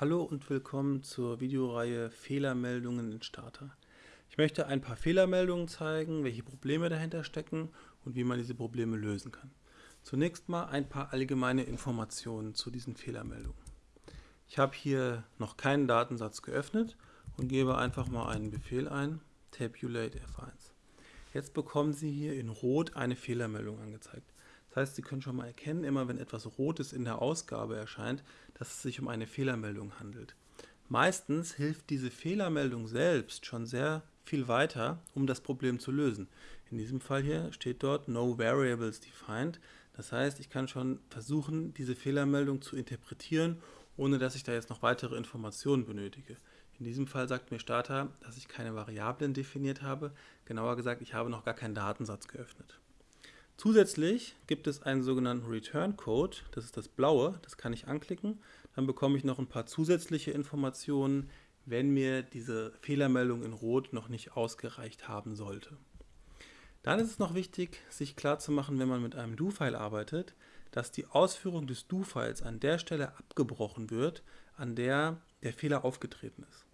Hallo und willkommen zur Videoreihe Fehlermeldungen in Starter. Ich möchte ein paar Fehlermeldungen zeigen, welche Probleme dahinter stecken und wie man diese Probleme lösen kann. Zunächst mal ein paar allgemeine Informationen zu diesen Fehlermeldungen. Ich habe hier noch keinen Datensatz geöffnet und gebe einfach mal einen Befehl ein, tabulate F1. Jetzt bekommen Sie hier in Rot eine Fehlermeldung angezeigt. Das heißt, Sie können schon mal erkennen, immer wenn etwas Rotes in der Ausgabe erscheint, dass es sich um eine Fehlermeldung handelt. Meistens hilft diese Fehlermeldung selbst schon sehr viel weiter, um das Problem zu lösen. In diesem Fall hier steht dort No Variables Defined. Das heißt, ich kann schon versuchen, diese Fehlermeldung zu interpretieren, ohne dass ich da jetzt noch weitere Informationen benötige. In diesem Fall sagt mir Starter, dass ich keine Variablen definiert habe. Genauer gesagt, ich habe noch gar keinen Datensatz geöffnet. Zusätzlich gibt es einen sogenannten Return Code, das ist das blaue, das kann ich anklicken. Dann bekomme ich noch ein paar zusätzliche Informationen, wenn mir diese Fehlermeldung in Rot noch nicht ausgereicht haben sollte. Dann ist es noch wichtig, sich klarzumachen, wenn man mit einem Do-File arbeitet, dass die Ausführung des Do-Files an der Stelle abgebrochen wird, an der der Fehler aufgetreten ist.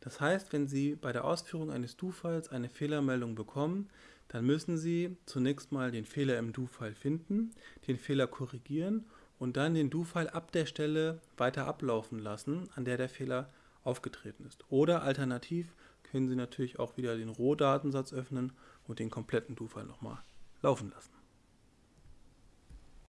Das heißt, wenn Sie bei der Ausführung eines Do-Files eine Fehlermeldung bekommen, dann müssen Sie zunächst mal den Fehler im Do-File finden, den Fehler korrigieren und dann den Do-File ab der Stelle weiter ablaufen lassen, an der der Fehler aufgetreten ist. Oder alternativ können Sie natürlich auch wieder den Rohdatensatz öffnen und den kompletten Do-File nochmal laufen lassen.